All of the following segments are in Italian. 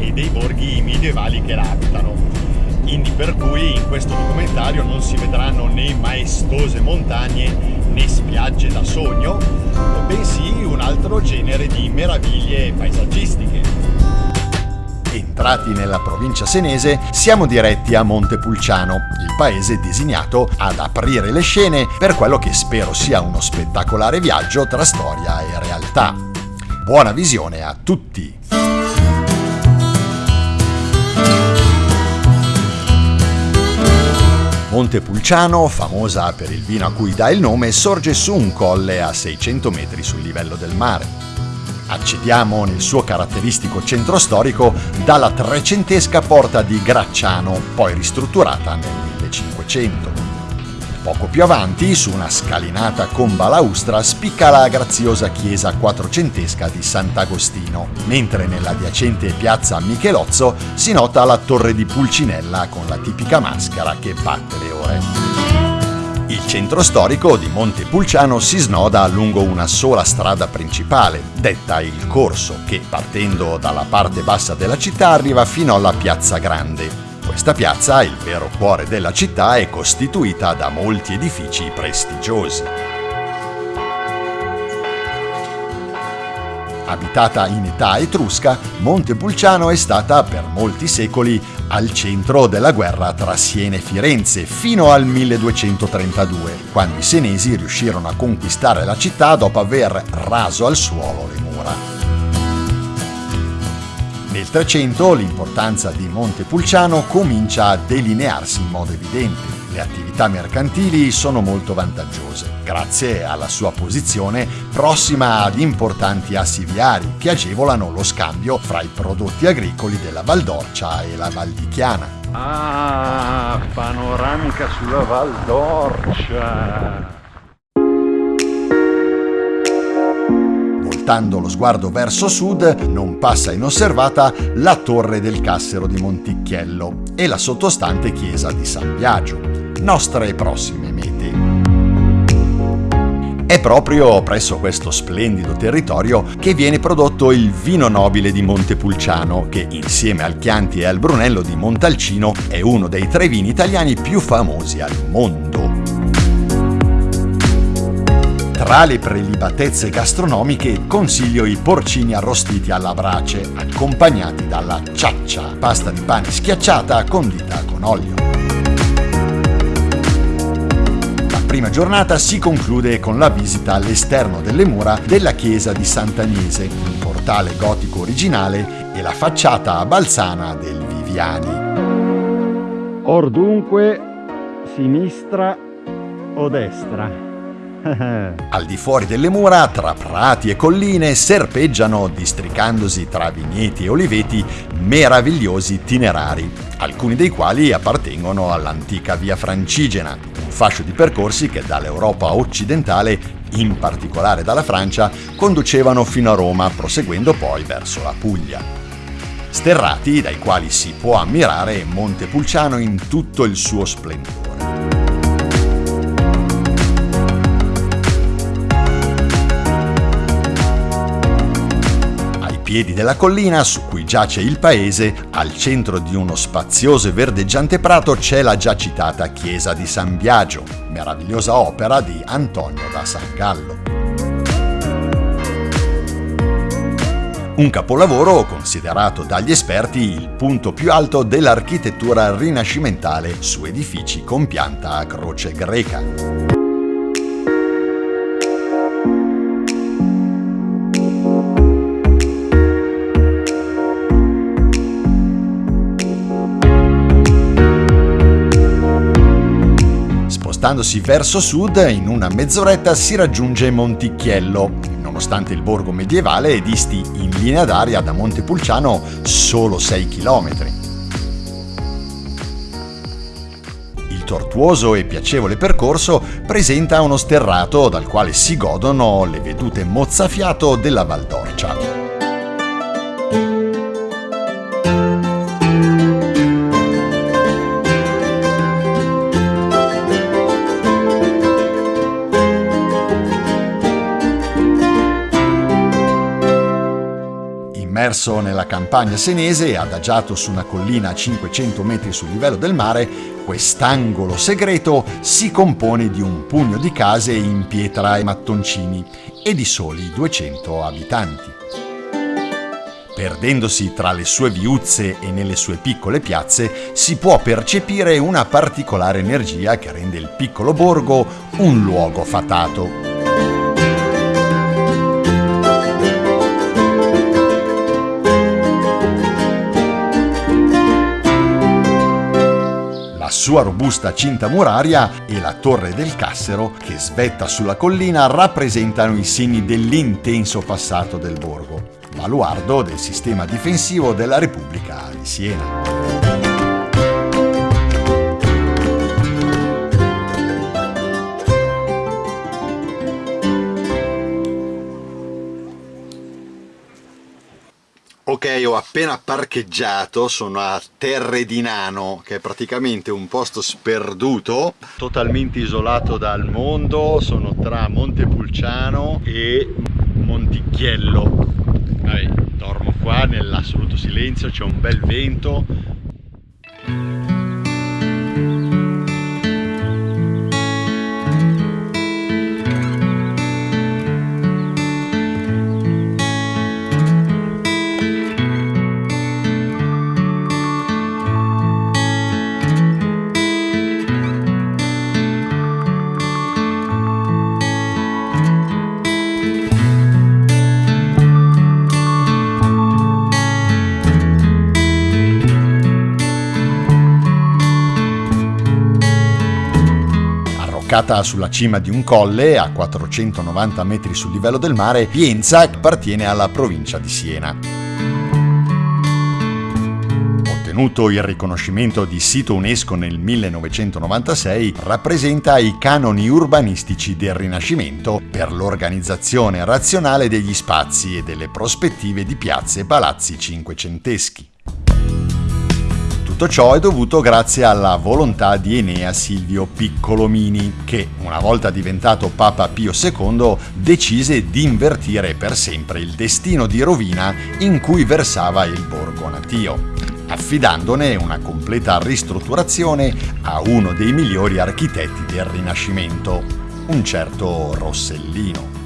e dei borghi medievali che la abitano. Quindi per cui in questo documentario non si vedranno né maestose montagne né spiagge da sogno, bensì un altro genere di meraviglie paesaggistiche. Entrati nella provincia senese, siamo diretti a Montepulciano, il paese designato ad aprire le scene per quello che spero sia uno spettacolare viaggio tra storia e realtà. Buona visione a tutti! Montepulciano, famosa per il vino a cui dà il nome, sorge su un colle a 600 metri sul livello del mare. Accediamo nel suo caratteristico centro storico dalla trecentesca porta di Gracciano, poi ristrutturata nel 1500. Poco più avanti, su una scalinata con balaustra, spicca la graziosa chiesa quattrocentesca di Sant'Agostino, mentre nell'adiacente piazza Michelozzo si nota la torre di Pulcinella con la tipica maschera che batte le ore. Il centro storico di Montepulciano si snoda lungo una sola strada principale, detta il Corso, che partendo dalla parte bassa della città arriva fino alla Piazza Grande. Questa piazza, il vero cuore della città, è costituita da molti edifici prestigiosi. Abitata in età etrusca, Montepulciano è stata per molti secoli al centro della guerra tra Siena e Firenze fino al 1232, quando i senesi riuscirono a conquistare la città dopo aver raso al suolo le mura. Nel 300 l'importanza di Montepulciano comincia a delinearsi in modo evidente le attività mercantili sono molto vantaggiose, grazie alla sua posizione prossima ad importanti assi viari che agevolano lo scambio fra i prodotti agricoli della Val d'Orcia e la Val di Chiana. Ah, panoramica sulla Val Voltando lo sguardo verso sud, non passa inosservata la torre del Cassero di Monticchiello e la sottostante chiesa di San Biagio nostre prossime mete. È proprio presso questo splendido territorio che viene prodotto il vino nobile di Montepulciano, che insieme al Chianti e al Brunello di Montalcino è uno dei tre vini italiani più famosi al mondo. Tra le prelibatezze gastronomiche consiglio i porcini arrostiti alla brace, accompagnati dalla ciaccia, pasta di pane schiacciata condita con olio. prima giornata si conclude con la visita all'esterno delle mura della chiesa di Sant'Agnese, il portale gotico originale e la facciata a balzana del Viviani. Or dunque, sinistra o destra? Al di fuori delle mura, tra prati e colline, serpeggiano, districandosi tra vigneti e oliveti, meravigliosi itinerari, alcuni dei quali appartengono all'antica via Francigena, un fascio di percorsi che dall'Europa occidentale, in particolare dalla Francia, conducevano fino a Roma, proseguendo poi verso la Puglia. Sterrati dai quali si può ammirare Montepulciano in tutto il suo splendore. Piedi della collina su cui giace il paese, al centro di uno spazioso e verdeggiante prato c'è la già citata chiesa di San Biagio, meravigliosa opera di Antonio da San Gallo. Un capolavoro considerato dagli esperti il punto più alto dell'architettura rinascimentale su edifici con pianta a croce greca. Spostandosi verso sud, in una mezz'oretta si raggiunge Monticchiello, nonostante il borgo medievale disti in linea d'aria da Montepulciano solo 6 km. Il tortuoso e piacevole percorso presenta uno sterrato dal quale si godono le vedute mozzafiato della Val Immerso nella campagna senese e adagiato su una collina a 500 metri sul livello del mare, quest'angolo segreto si compone di un pugno di case in pietra e mattoncini e di soli 200 abitanti. Perdendosi tra le sue viuzze e nelle sue piccole piazze, si può percepire una particolare energia che rende il piccolo borgo un luogo fatato. Sua robusta cinta muraria e la torre del Cassero, che svetta sulla collina, rappresentano i segni dell'intenso passato del borgo baluardo del sistema difensivo della Repubblica di Siena. Ok, ho appena parcheggiato, sono a Terre di Nano, che è praticamente un posto sperduto, totalmente isolato dal mondo, sono tra Montepulciano e Monticchiello. Vabbè, dormo qua nell'assoluto silenzio, c'è un bel vento, Collocata sulla cima di un colle, a 490 metri sul livello del mare, Pienza appartiene alla provincia di Siena. Ottenuto il riconoscimento di sito UNESCO nel 1996, rappresenta i canoni urbanistici del Rinascimento per l'organizzazione razionale degli spazi e delle prospettive di piazze e palazzi cinquecenteschi. Tutto ciò è dovuto grazie alla volontà di Enea Silvio Piccolomini, che, una volta diventato Papa Pio II, decise di invertire per sempre il destino di rovina in cui versava il borgo natio, affidandone una completa ristrutturazione a uno dei migliori architetti del Rinascimento, un certo Rossellino.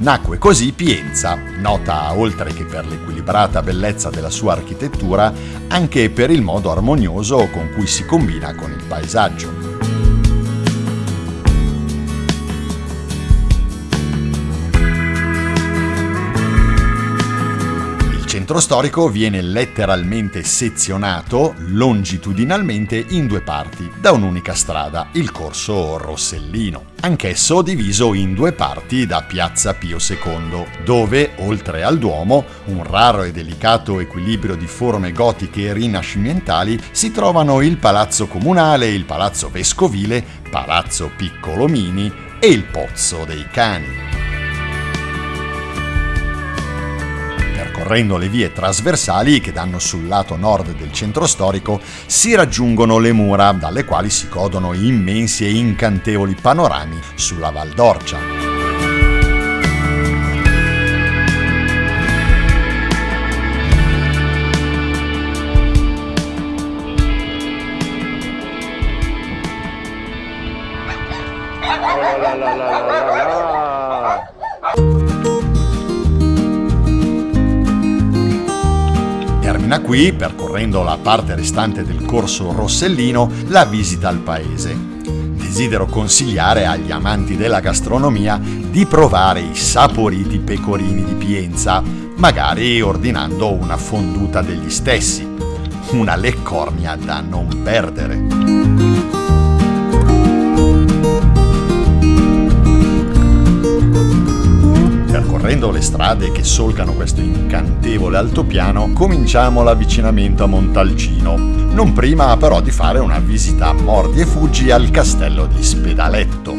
Nacque così Pienza, nota oltre che per l'equilibrata bellezza della sua architettura, anche per il modo armonioso con cui si combina con il paesaggio. Centro storico viene letteralmente sezionato longitudinalmente in due parti da un'unica strada, il corso Rossellino, anch'esso diviso in due parti da Piazza Pio II, dove, oltre al Duomo, un raro e delicato equilibrio di forme gotiche e rinascimentali, si trovano il Palazzo Comunale, il Palazzo Vescovile, Palazzo Piccolomini e il Pozzo dei Cani. Percorrendo le vie trasversali che danno sul lato nord del centro storico, si raggiungono le mura, dalle quali si godono immensi e incantevoli panorami sulla Val d'Orcia. Qui, percorrendo la parte restante del corso Rossellino, la visita al paese. Desidero consigliare agli amanti della gastronomia di provare i saporiti pecorini di Pienza, magari ordinando una fonduta degli stessi. Una leccornia da non perdere. Percorrendo le strade che solcano questo incantevole altopiano, cominciamo l'avvicinamento a Montalcino, non prima però di fare una visita a mordi e fuggi al castello di Spedaletto.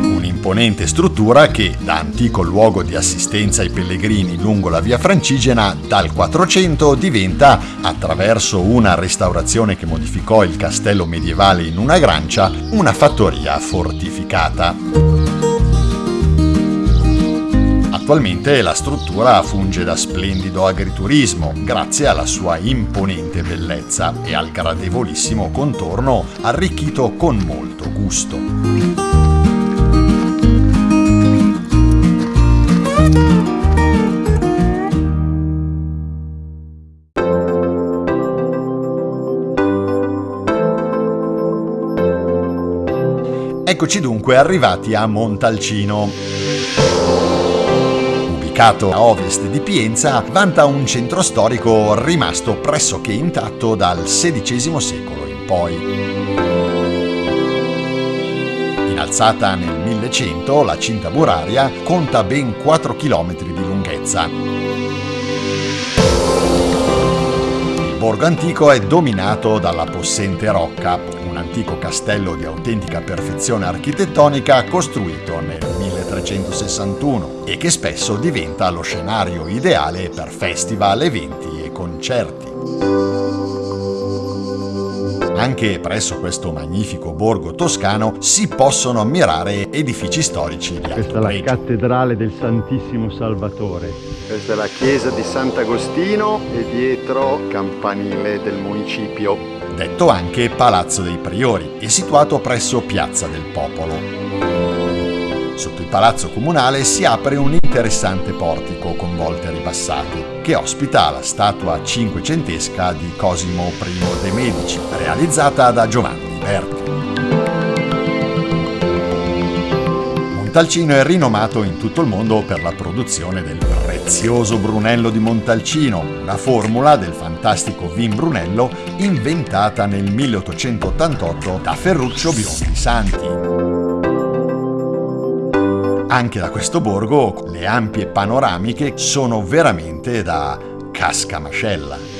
Un'imponente struttura che, da antico luogo di assistenza ai pellegrini lungo la via Francigena, dal 400 diventa, attraverso una restaurazione che modificò il castello medievale in una grancia, una fattoria fortificata. Attualmente la struttura funge da splendido agriturismo grazie alla sua imponente bellezza e al gradevolissimo contorno arricchito con molto gusto. Eccoci dunque arrivati a Montalcino. Ubicato a ovest di Pienza, vanta un centro storico rimasto pressoché intatto dal XVI secolo in poi. Innalzata nel 1100, la cinta muraria conta ben 4 km di lunghezza. Il borgo antico è dominato dalla possente rocca, un antico castello di autentica perfezione architettonica costruito nel 1361 e che spesso diventa lo scenario ideale per festival, eventi e concerti. Anche presso questo magnifico borgo toscano si possono ammirare edifici storici di alto Questa è la cattedrale del Santissimo Salvatore. Questa è la chiesa di Sant'Agostino e dietro campanile del municipio detto anche Palazzo dei Priori, è situato presso Piazza del Popolo. Sotto il palazzo comunale si apre un interessante portico con volte ribassate, che ospita la statua cinquecentesca di Cosimo I de' Medici, realizzata da Giovanni Berti. Montalcino è rinomato in tutto il mondo per la produzione del prezioso Brunello di Montalcino, una formula del fantastico vin Brunello inventata nel 1888 da Ferruccio Biondi Santi. Anche da questo borgo le ampie panoramiche sono veramente da cascamascella.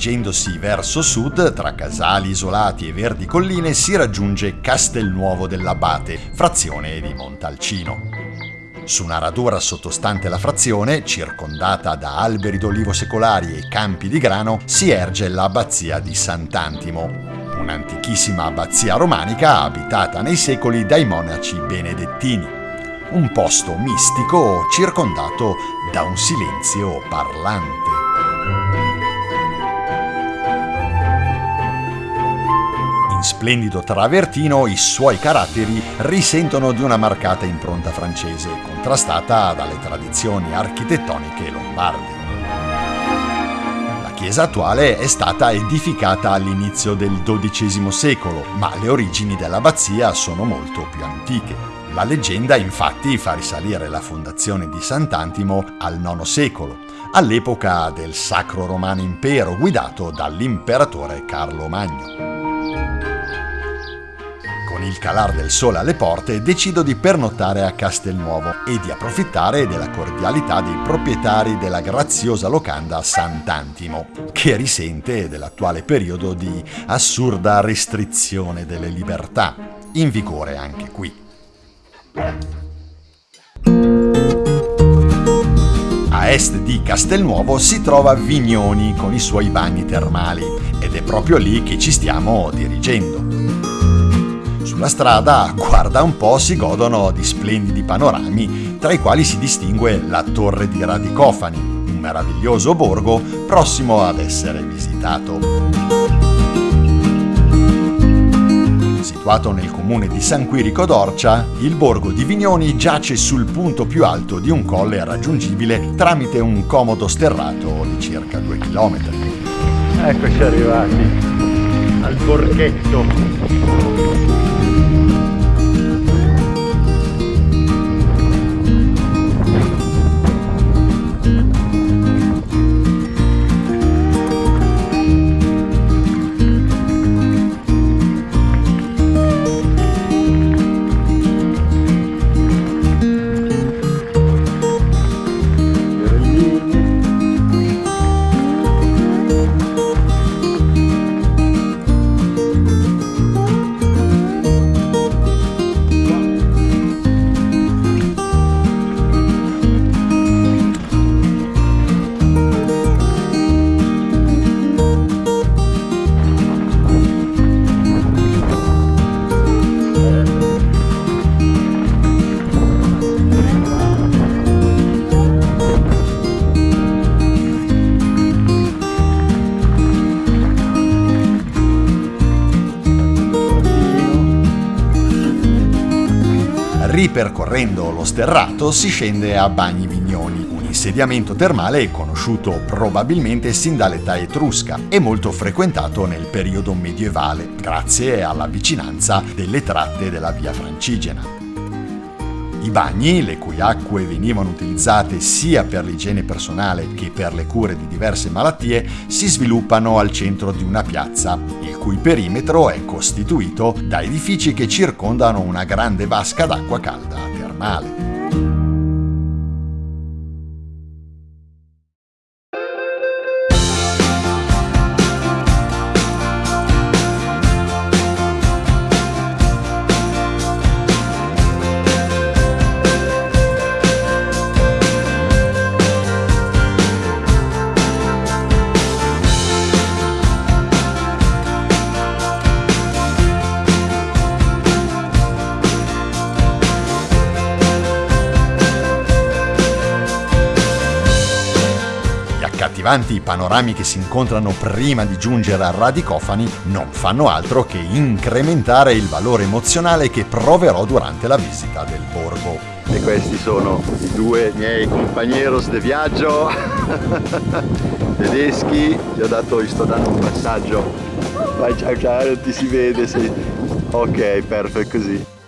Dirigendosi verso sud, tra casali isolati e verdi colline, si raggiunge Castelnuovo dell'Abate, frazione di Montalcino. Su una radura sottostante la frazione, circondata da alberi d'olivo secolari e campi di grano, si erge l'abbazia di Sant'Antimo, un'antichissima abbazia romanica abitata nei secoli dai monaci benedettini. Un posto mistico circondato da un silenzio parlante. In splendido travertino i suoi caratteri risentono di una marcata impronta francese, contrastata dalle tradizioni architettoniche lombarde. La chiesa attuale è stata edificata all'inizio del XII secolo, ma le origini dell'abbazia sono molto più antiche. La leggenda infatti fa risalire la fondazione di Sant'Antimo al IX secolo, all'epoca del Sacro Romano Impero guidato dall'imperatore Carlo Magno con il calar del sole alle porte, decido di pernottare a Castelnuovo e di approfittare della cordialità dei proprietari della graziosa locanda Sant'Antimo, che risente dell'attuale periodo di assurda restrizione delle libertà, in vigore anche qui. A est di Castelnuovo si trova Vignoni con i suoi bagni termali ed è proprio lì che ci stiamo dirigendo. Sulla strada, guarda un po', si godono di splendidi panorami, tra i quali si distingue la Torre di Radicofani, un meraviglioso borgo prossimo ad essere visitato. Situato nel comune di San Quirico d'Orcia, il borgo di Vignoni giace sul punto più alto di un colle raggiungibile tramite un comodo sterrato di circa 2 km. Eccoci arrivati al borghetto. Ripercorrendo lo sterrato si scende a Bagni Vignoni, un insediamento termale conosciuto probabilmente sin dall'età etrusca e molto frequentato nel periodo medievale, grazie alla vicinanza delle tratte della via Francigena. I bagni, le cui acque venivano utilizzate sia per l'igiene personale che per le cure di diverse malattie, si sviluppano al centro di una piazza, il cui perimetro è costituito da edifici che circondano una grande vasca d'acqua calda termale. Accattivanti i panorami che si incontrano prima di giungere a Radicofani non fanno altro che incrementare il valore emozionale che proverò durante la visita del borgo. E questi sono i due miei compagneros de viaggio tedeschi, gli ho dato, gli sto dando un passaggio. Vai ciao ciao, non ti si vede, sei... ok, perfetto così.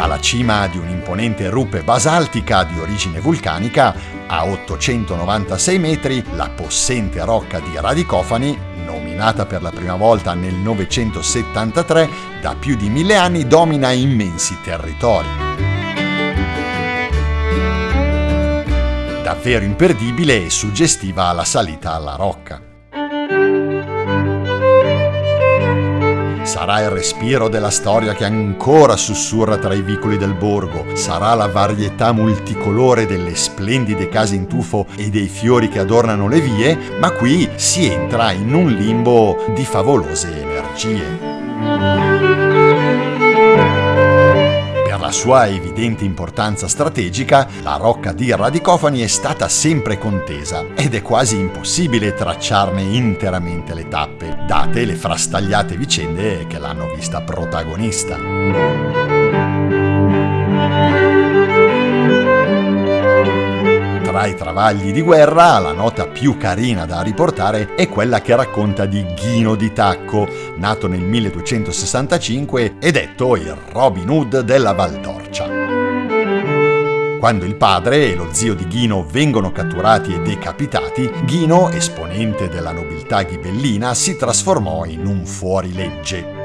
Dalla cima di un'imponente rupe basaltica di origine vulcanica, a 896 metri, la possente rocca di Radicofani, nominata per la prima volta nel 973, da più di mille anni domina immensi territori. Davvero imperdibile e suggestiva la salita alla rocca. Sarà il respiro della storia che ancora sussurra tra i vicoli del borgo, sarà la varietà multicolore delle splendide case in tufo e dei fiori che adornano le vie, ma qui si entra in un limbo di favolose energie. La sua evidente importanza strategica, la rocca di Radicofani è stata sempre contesa ed è quasi impossibile tracciarne interamente le tappe, date le frastagliate vicende che l'hanno vista protagonista. Tra i travagli di guerra, la nota più carina da riportare è quella che racconta di Ghino di Tacco, nato nel 1265 e detto il Robin Hood della Valdorcia. Quando il padre e lo zio di Ghino vengono catturati e decapitati, Ghino, esponente della nobiltà ghibellina, si trasformò in un fuorilegge.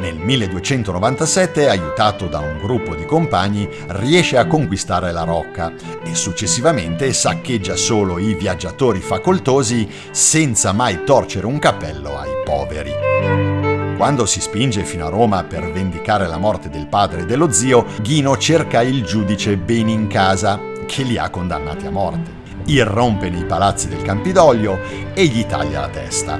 Nel 1297, aiutato da un gruppo di compagni, riesce a conquistare la rocca e successivamente saccheggia solo i viaggiatori facoltosi senza mai torcere un cappello ai poveri. Quando si spinge fino a Roma per vendicare la morte del padre e dello zio, Ghino cerca il giudice Benincasa, che li ha condannati a morte. Irrompe nei palazzi del Campidoglio e gli taglia la testa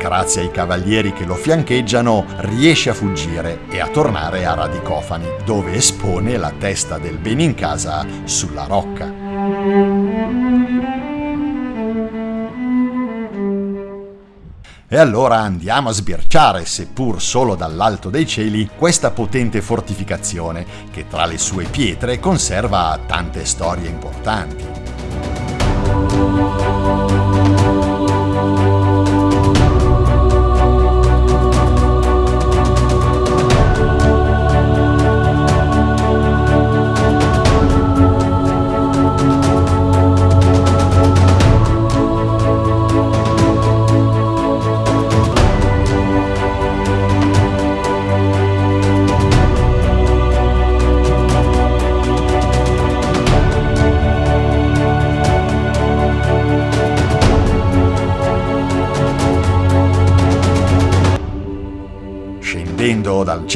grazie ai cavalieri che lo fiancheggiano, riesce a fuggire e a tornare a Radicofani, dove espone la testa del Benincasa sulla rocca. E allora andiamo a sbirciare, seppur solo dall'alto dei cieli, questa potente fortificazione che tra le sue pietre conserva tante storie importanti.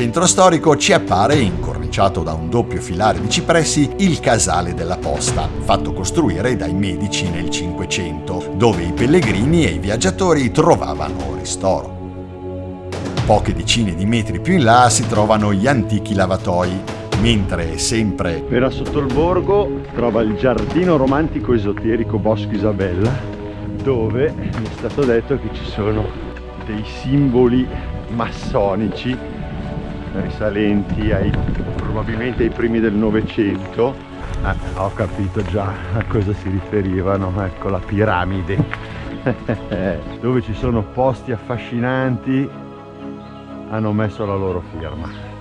Centro storico ci appare, incorniciato da un doppio filare di cipressi, il casale della posta, fatto costruire dai medici nel Cinquecento, dove i pellegrini e i viaggiatori trovavano ristoro. Poche decine di metri più in là si trovano gli antichi lavatoi, mentre sempre appena sotto il borgo trova il giardino romantico esoterico Bosco Isabella dove mi è stato detto che ci sono dei simboli massonici risalenti ai, probabilmente ai primi del Novecento. Ah, ho capito già a cosa si riferivano, ecco la piramide, dove ci sono posti affascinanti, hanno messo la loro firma.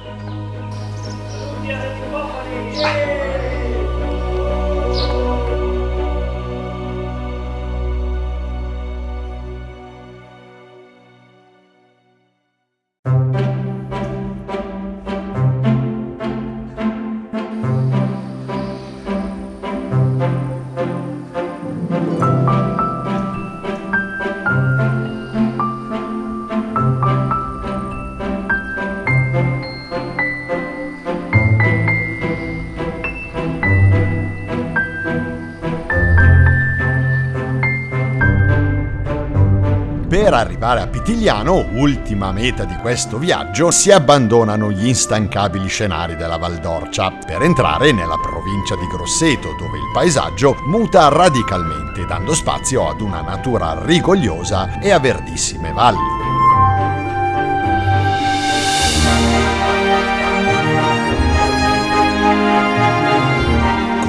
Per arrivare a Pitigliano, ultima meta di questo viaggio, si abbandonano gli instancabili scenari della Valdorcia per entrare nella provincia di Grosseto, dove il paesaggio muta radicalmente, dando spazio ad una natura rigogliosa e a verdissime valli.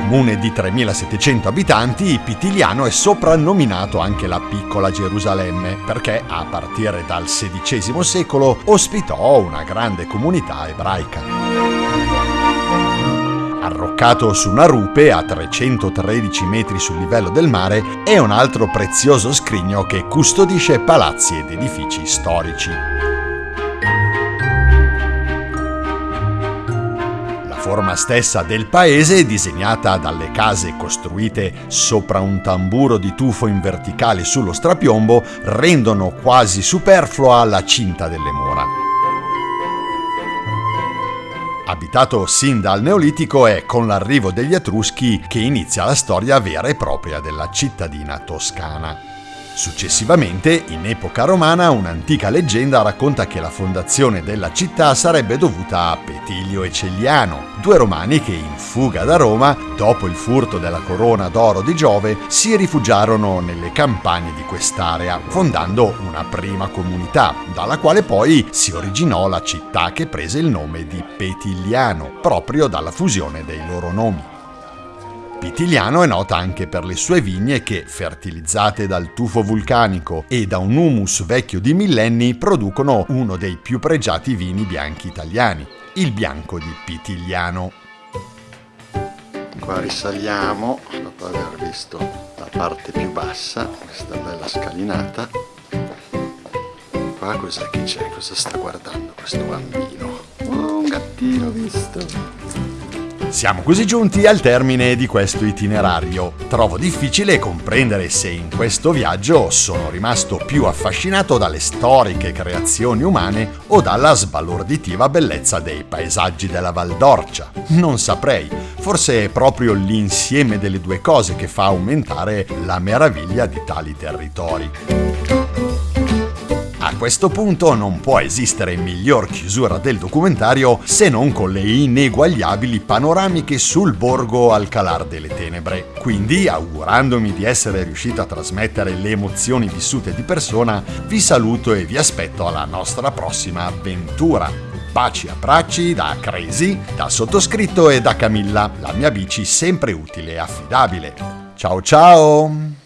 Comune di 3.700 abitanti, Pitigliano è soprannominato anche la piccola Gerusalemme perché a partire dal XVI secolo ospitò una grande comunità ebraica. Arroccato su una rupe a 313 metri sul livello del mare, è un altro prezioso scrigno che custodisce palazzi ed edifici storici. Forma stessa del paese, disegnata dalle case costruite sopra un tamburo di tufo in verticale sullo strapiombo, rendono quasi superflua la cinta delle mura. Abitato sin dal Neolitico è con l'arrivo degli Etruschi che inizia la storia vera e propria della cittadina toscana. Successivamente, in epoca romana, un'antica leggenda racconta che la fondazione della città sarebbe dovuta a Petilio e Celliano, due romani che in fuga da Roma, dopo il furto della corona d'oro di Giove, si rifugiarono nelle campagne di quest'area, fondando una prima comunità, dalla quale poi si originò la città che prese il nome di Petigliano, proprio dalla fusione dei loro nomi. Pitigliano è nota anche per le sue vigne che, fertilizzate dal tufo vulcanico e da un humus vecchio di millenni, producono uno dei più pregiati vini bianchi italiani, il bianco di Pitigliano. Qua risaliamo, dopo aver visto la parte più bassa, questa bella scalinata. Qua cos'è che c'è? Cosa sta guardando questo bambino? Oh, un gattino visto! Siamo così giunti al termine di questo itinerario. Trovo difficile comprendere se in questo viaggio sono rimasto più affascinato dalle storiche creazioni umane o dalla sbalorditiva bellezza dei paesaggi della Val d'Orcia. Non saprei, forse è proprio l'insieme delle due cose che fa aumentare la meraviglia di tali territori. Questo punto non può esistere miglior chiusura del documentario se non con le ineguagliabili panoramiche sul borgo al calar delle tenebre. Quindi, augurandomi di essere riuscito a trasmettere le emozioni vissute di persona, vi saluto e vi aspetto alla nostra prossima avventura. Baci a bracci da Crazy, da sottoscritto e da Camilla, la mia bici sempre utile e affidabile. Ciao ciao!